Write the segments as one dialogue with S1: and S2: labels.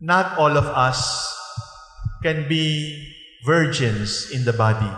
S1: not all of us can be virgins in the body.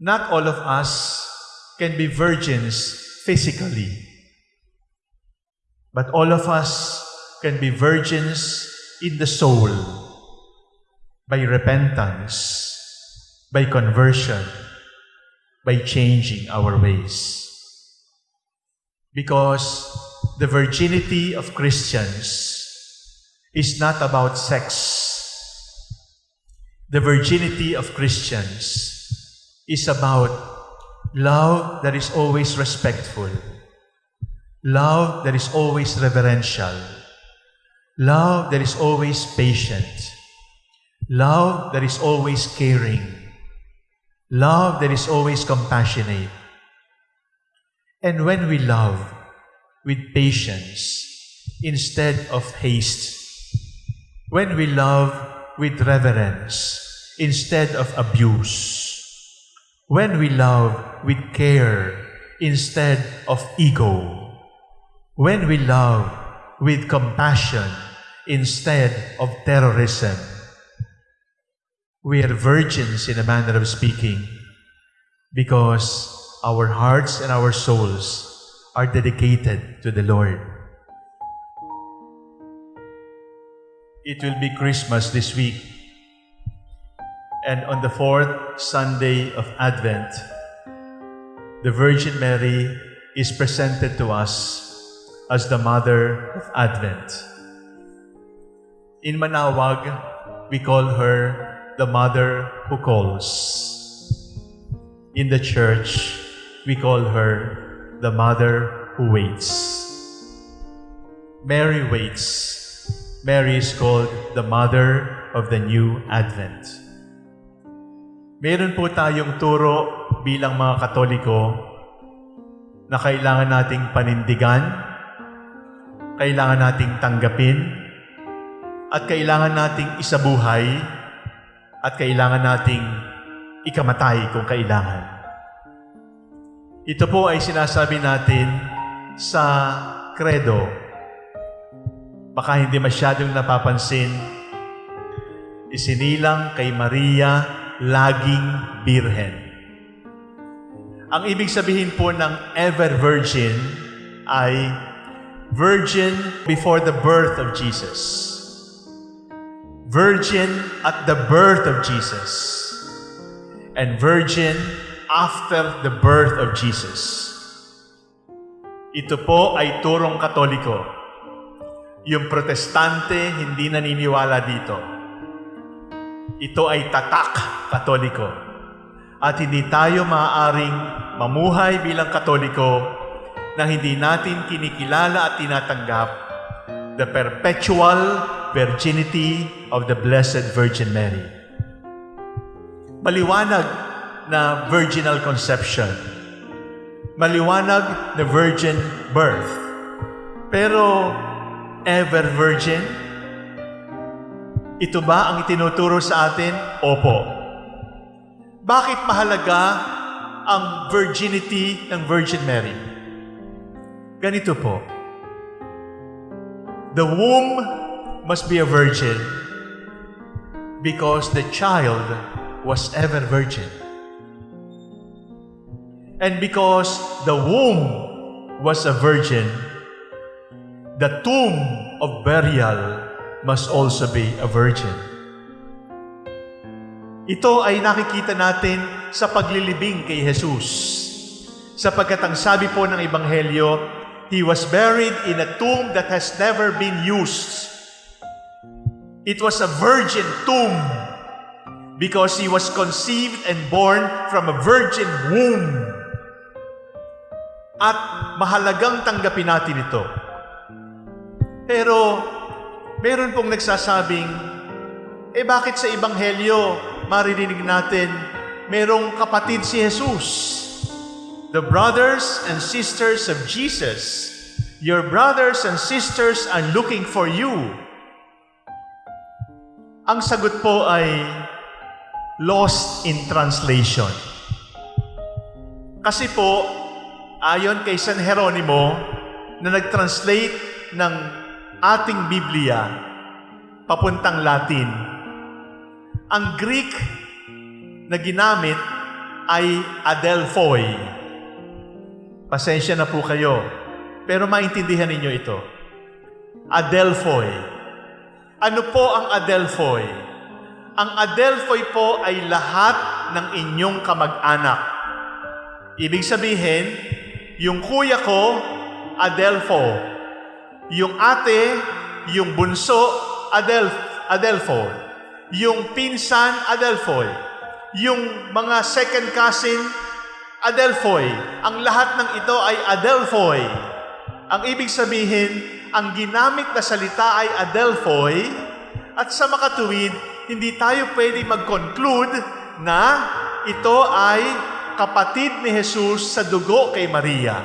S1: Not all of us can be virgins physically. But all of us can be virgins in the soul by repentance, by conversion, by changing our ways. Because the virginity of Christians is not about sex. The virginity of Christians is about love that is always respectful, love that is always reverential, love that is always patient, love that is always caring, love that is always compassionate. And when we love with patience instead of haste, when we love with reverence instead of abuse, when we love with care instead of ego, when we love with compassion instead of terrorism, we are virgins in a manner of speaking because our hearts and our souls are dedicated to the Lord. It will be Christmas this week. And on the fourth Sunday of Advent, the Virgin Mary is presented to us as the Mother of Advent. In Manawag, we call her the Mother who calls. In the Church, we call her the Mother who waits. Mary waits. Mary is called the Mother of the New Advent. Meron po tayong turo bilang mga Katoliko na kailangan nating panindigan, kailangan nating tanggapin, at kailangan nating isabuhay, at kailangan nating ikamatay kung kailangan. Ito po ay sinasabi natin sa credo. Baka hindi masyadong napapansin, isinilang kay Maria laging birhen. Ang ibig sabihin po ng ever virgin ay virgin before the birth of Jesus. Virgin at the birth of Jesus. And virgin after the birth of Jesus. Ito po ay turong katoliko. Yung protestante hindi naniniwala dito. Ito ay tatak katoliko. At hindi tayo maaaring mamuhay bilang katoliko na hindi natin kinikilala at tinatanggap the perpetual virginity of the Blessed Virgin Mary. Maliwanag na virginal conception. Maliwanag na virgin birth. Pero ever virgin? Ito ba ang itinuturo sa atin? Opo. Bakit mahalaga ang virginity ng Virgin Mary? Ganito po. The womb must be a virgin because the child was ever virgin. And because the womb was a virgin, the tomb of burial must also be a virgin. Ito ay nakikita natin sa paglilibing kay Jesus. Sapagkat ang sabi po ng Ebanghelyo, He was buried in a tomb that has never been used. It was a virgin tomb because He was conceived and born from a virgin womb. At mahalagang tanggapin natin ito. Pero, meron pong nagsasabing, eh bakit sa Ebanghelyo maririnig natin merong kapatid si Jesus? The brothers and sisters of Jesus. Your brothers and sisters are looking for you. Ang sagot po ay lost in translation. Kasi po, ayon kay San Jeronimo, na nag-translate ng ating Biblia papuntang Latin, ang Greek na ginamit ay Adelphoi. Pasensya na po kayo, pero maintindihan ninyo ito. Adelphoi. Ano po ang Adelphoi? Ang Adelphoi po ay lahat ng inyong kamag-anak. Ibig sabihin, yung kuya ko, Adelpho. Yung ate, yung bunso, Adel Adelpho. Yung pinsan, Adelphoy. Yung mga second cousin, Adelphoy. Ang lahat ng ito ay Adelphoy. Ang ibig sabihin, ang ginamit na salita ay Adelphoy at sa makatuwid, hindi tayo pwede mag-conclude na ito ay kapatid ni Jesus sa dugo kay Maria.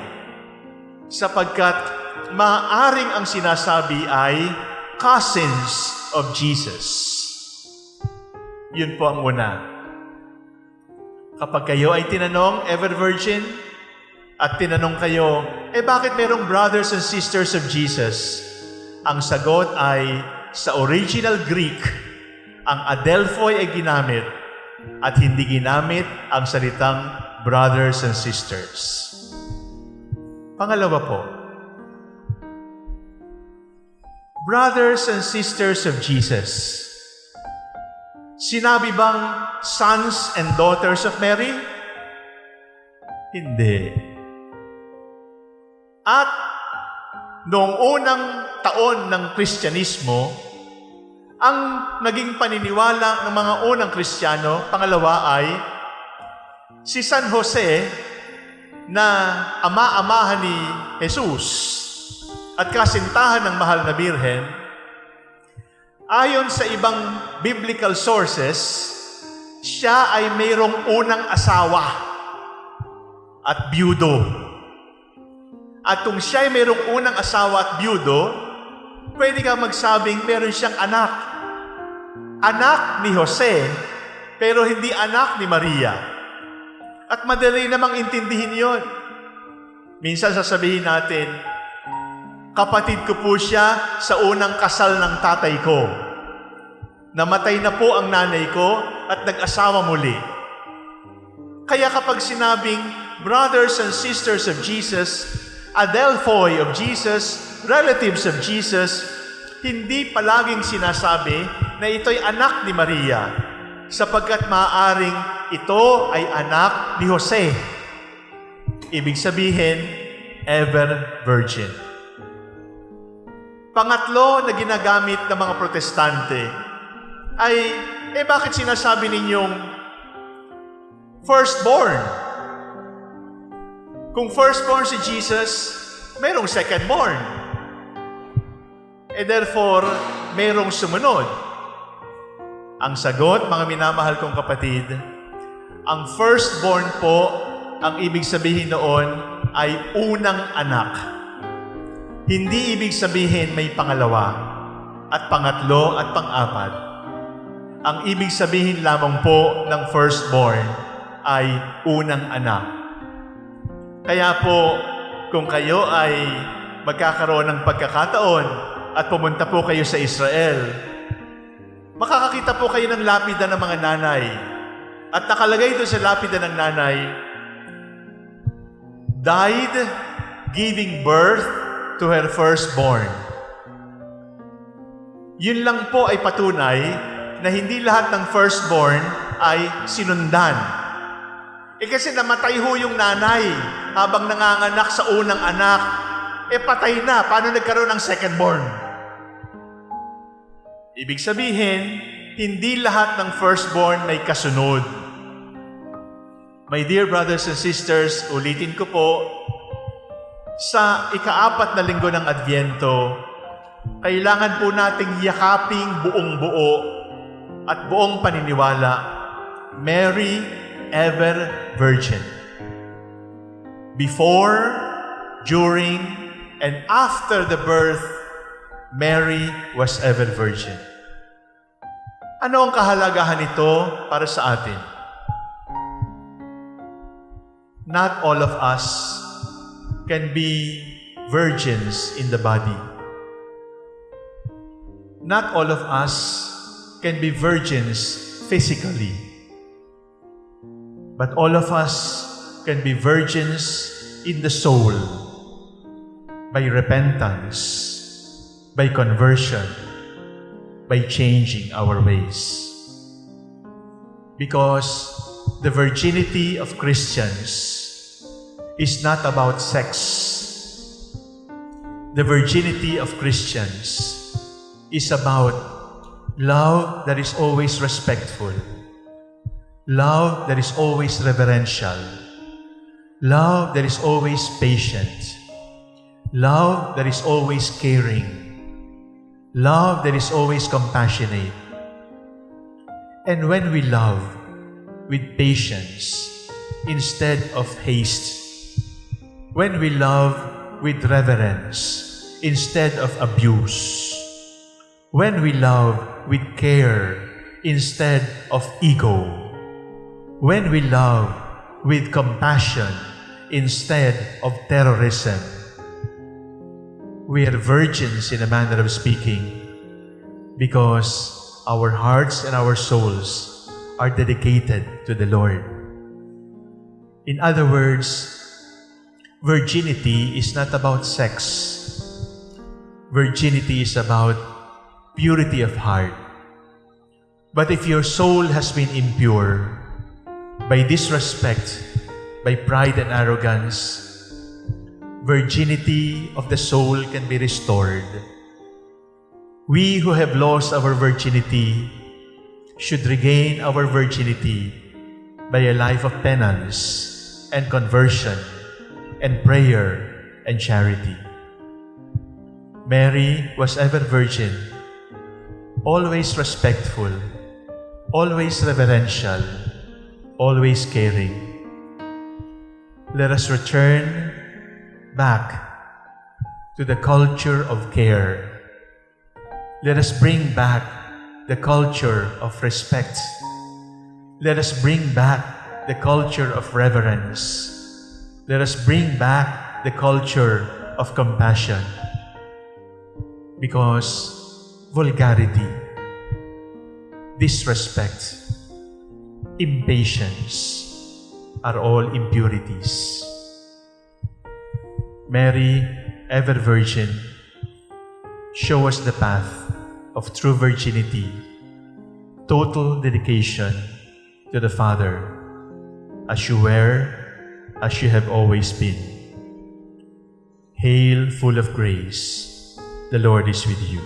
S1: Sapagkat maaring ang sinasabi ay cousins of Jesus. Yun po ang una. Kapag kayo ay tinanong, ever virgin, at tinanong kayo, eh bakit merong brothers and sisters of Jesus? Ang sagot ay, sa original Greek, ang adelphoi ay ginamit at hindi ginamit ang salitang brothers and sisters. Pangalawa po, brothers and sisters of Jesus. Sinabi bang sons and daughters of Mary? Hindi. At noong unang taon ng Kristyanismo, ang naging paniniwala ng mga unang Kristiyano, pangalawa ay si San Jose na ama-amahan ni Jesus at kasintahan ng mahal na birhen, ayon sa ibang biblical sources, siya ay mayroong unang asawa at byudo. At kung siya ay mayroong unang asawa at byudo, pwede ka magsabing meron siyang anak. Anak ni Jose, pero hindi anak ni Maria. At madali namang intindihin yon. Minsan sasabihin natin, kapatid ko po siya sa unang kasal ng tatay ko. Namatay na po ang nanay ko at nag-asawa muli. Kaya kapag sinabing brothers and sisters of Jesus, adelphoi of Jesus, relatives of Jesus, hindi palaging sinasabi na ito'y anak ni Maria sapagkat maaaring ito ay anak ni Jose. Ibig sabihin, ever virgin. Pangatlo na ginagamit ng mga protestante ay, eh bakit sinasabi ninyong firstborn? Kung firstborn si Jesus, mayroong secondborn. Eh therefore, mayroong sumunod. Ang sagot, mga minamahal kong kapatid, ang firstborn po, ang ibig sabihin noon ay unang anak. Hindi ibig sabihin may pangalawa at pangatlo at pang-apat. Ang ibig sabihin lamang po ng firstborn ay unang anak. Kaya po, kung kayo ay magkakaroon ng pagkakataon at pumunta po kayo sa Israel, makakakita po kayo ng lapida ng mga nanay. At nakalagay doon sa lapida ng nanay, died giving birth to her firstborn. Yun lang po ay patunay na hindi lahat ng firstborn ay sinundan. Eh kasi namatay ho yung nanay habang nanganganak sa unang anak. Eh patay na, paano nagkaroon ng secondborn? Ibig sabihin, hindi lahat ng firstborn may kasunod. My dear brothers and sisters, ulitin ko po, sa ikaapat na linggo ng Advyento, kailangan po nating yakaping buong buo at buong paniniwala, Mary ever virgin. Before, during, and after the birth, Mary was ever virgin. Ano ang kahalagahan nito para sa atin? Not all of us can be virgins in the body. Not all of us can be virgins physically, but all of us can be virgins in the soul by repentance, by conversion, by changing our ways. Because the virginity of Christians is not about sex. The virginity of Christians is about love that is always respectful, love that is always reverential, love that is always patient, love that is always caring, love that is always compassionate. And when we love with patience instead of haste, when we love with reverence instead of abuse, when we love with care instead of ego, when we love with compassion instead of terrorism, we are virgins in a manner of speaking because our hearts and our souls are dedicated to the Lord. In other words, virginity is not about sex. Virginity is about purity of heart. But if your soul has been impure by disrespect, by pride and arrogance, virginity of the soul can be restored. We who have lost our virginity should regain our virginity by a life of penance and conversion and prayer and charity. Mary was ever virgin, always respectful, always reverential, always caring. Let us return back to the culture of care. Let us bring back the culture of respect. Let us bring back the culture of reverence. Let us bring back the culture of compassion. Because vulgarity, disrespect, impatience are all impurities. Mary, ever virgin, show us the path of true virginity, total dedication to the Father, as you were, as you have always been. Hail, full of grace, the Lord is with you.